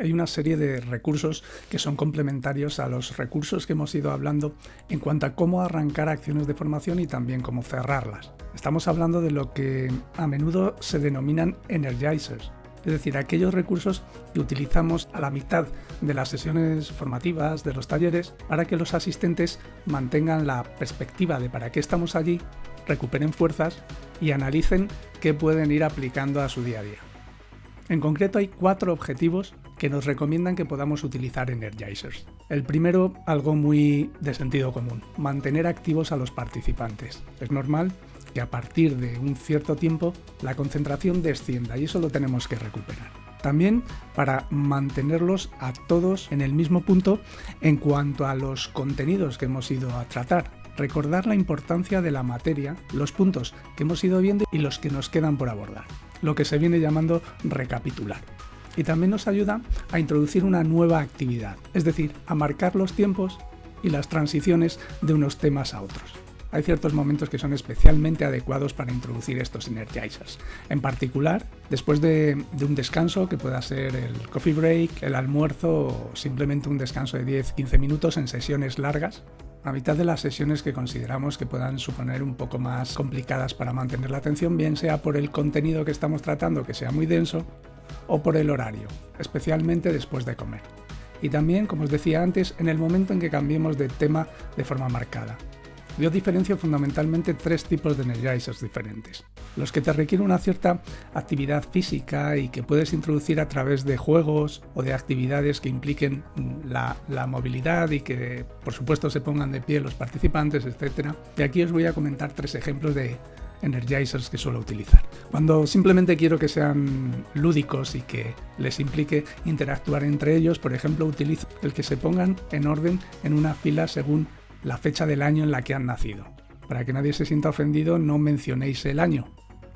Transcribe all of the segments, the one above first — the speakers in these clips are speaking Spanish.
Hay una serie de recursos que son complementarios a los recursos que hemos ido hablando en cuanto a cómo arrancar acciones de formación y también cómo cerrarlas. Estamos hablando de lo que a menudo se denominan energizers, es decir, aquellos recursos que utilizamos a la mitad de las sesiones formativas, de los talleres, para que los asistentes mantengan la perspectiva de para qué estamos allí, recuperen fuerzas y analicen qué pueden ir aplicando a su día a día. En concreto hay cuatro objetivos que nos recomiendan que podamos utilizar Energizers. El primero, algo muy de sentido común, mantener activos a los participantes. Es normal que a partir de un cierto tiempo la concentración descienda y eso lo tenemos que recuperar. También para mantenerlos a todos en el mismo punto en cuanto a los contenidos que hemos ido a tratar. Recordar la importancia de la materia, los puntos que hemos ido viendo y los que nos quedan por abordar lo que se viene llamando recapitular. Y también nos ayuda a introducir una nueva actividad, es decir, a marcar los tiempos y las transiciones de unos temas a otros. Hay ciertos momentos que son especialmente adecuados para introducir estos energizers. En particular, después de, un descanso, que pueda ser el coffee break, el almuerzo o simplemente un descanso de 10-15 minutos en sesiones largas, a mitad de las sesiones que consideramos que puedan suponer un poco más complicadas para mantener la atención, bien sea por el contenido que estamos tratando que sea muy denso o por el horario, especialmente después de comer. Y también, como os decía antes, en el momento en que cambiemos de tema de forma marcada. Yo diferencio fundamentalmente tres tipos de energizers diferentes. Los que te requieren una cierta actividad física y que puedes introducir a través de juegos o de actividades que impliquen la, la movilidad y que por supuesto se pongan de pie los participantes, etc. Y aquí os voy a comentar tres ejemplos de energizers que suelo utilizar. Cuando simplemente quiero que sean lúdicos y que les implique interactuar entre ellos, por ejemplo, utilizo el que se pongan en orden en una fila según la fecha del año en la que han nacido. Para que nadie se sienta ofendido, no mencionéis el año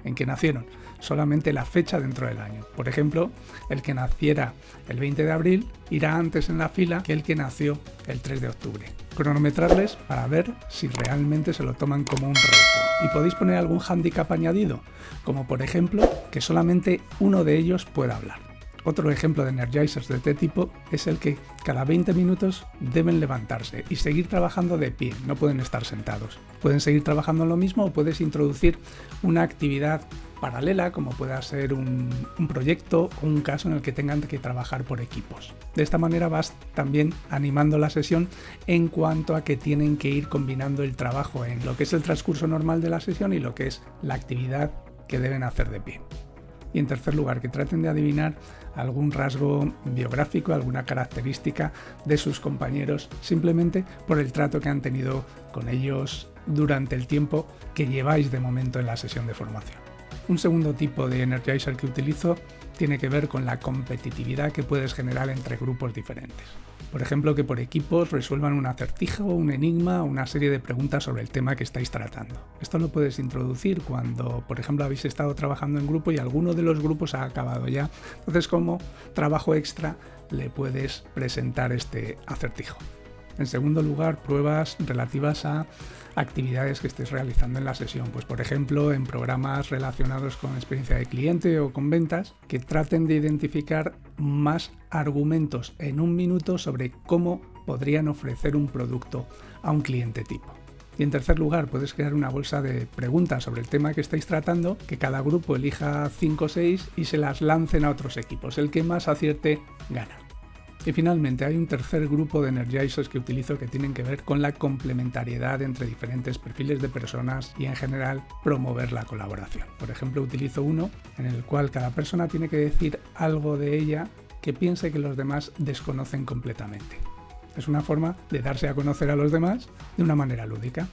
en que nacieron, solamente la fecha dentro del año. Por ejemplo, el que naciera el 20 de abril irá antes en la fila que el que nació el 3 de octubre. Cronometrarles para ver si realmente se lo toman como un reto. Y podéis poner algún hándicap añadido, como por ejemplo que solamente uno de ellos pueda hablar. Otro ejemplo de energizers de este tipo es el que cada 20 minutos deben levantarse y seguir trabajando de pie, no pueden estar sentados. Pueden seguir trabajando en lo mismo o puedes introducir una actividad paralela como pueda ser un, proyecto o un caso en el que tengan que trabajar por equipos. De esta manera vas también animando la sesión en cuanto a que tienen que ir combinando el trabajo en lo que es el transcurso normal de la sesión y lo que es la actividad que deben hacer de pie. Y en tercer lugar, que traten de adivinar algún rasgo biográfico, alguna característica de sus compañeros, simplemente por el trato que han tenido con ellos durante el tiempo que lleváis de momento en la sesión de formación. Un segundo tipo de energizer que utilizo tiene que ver con la competitividad que puedes generar entre grupos diferentes. Por ejemplo, que por equipos resuelvan un acertijo, un enigma o una serie de preguntas sobre el tema que estáis tratando. Esto lo puedes introducir cuando, por ejemplo, habéis estado trabajando en grupo y alguno de los grupos ha acabado ya. Entonces, como trabajo extra, le puedes presentar este acertijo. En segundo lugar, pruebas relativas a actividades que estés realizando en la sesión. Pues por ejemplo, en programas relacionados con experiencia de cliente o con ventas, que traten de identificar más argumentos en un minuto sobre cómo podrían ofrecer un producto a un cliente tipo. Y en tercer lugar, puedes crear una bolsa de preguntas sobre el tema que estáis tratando, que cada grupo elija 5 o 6 y se las lancen a otros equipos. El que más acierte gana. Y finalmente hay un tercer grupo de energizers que utilizo que tienen que ver con la complementariedad entre diferentes perfiles de personas y en general promover la colaboración. Por ejemplo, utilizo uno en el cual cada persona tiene que decir algo de ella que piense que los demás desconocen completamente. Es una forma de darse a conocer a los demás de una manera lúdica.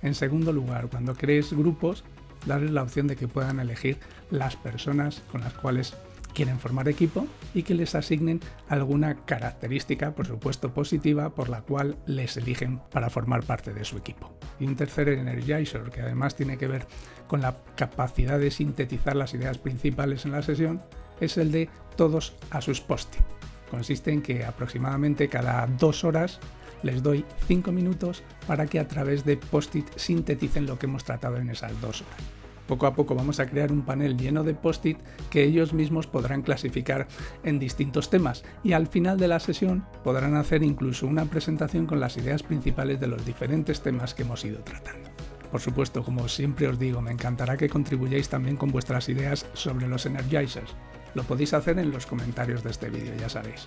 En segundo lugar, cuando crees grupos, darles la opción de que puedan elegir las personas con las cuales quieren formar equipo y que les asignen alguna característica, por supuesto positiva, por la cual les eligen para formar parte de su equipo. Y un tercer energizer, que además tiene que ver con la capacidad de sintetizar las ideas principales en la sesión, es el de todos a sus post-it. Consiste en que aproximadamente cada dos horas les doy cinco minutos para que a través de post-it sinteticen lo que hemos tratado en esas dos horas. Poco a poco vamos a crear un panel lleno de post-it que ellos mismos podrán clasificar en distintos temas y al final de la sesión podrán hacer incluso una presentación con las ideas principales de los diferentes temas que hemos ido tratando. Por supuesto, como siempre os digo, me encantará que contribuyáis también con vuestras ideas sobre los Energizers. Lo podéis hacer en los comentarios de este vídeo, ya sabéis.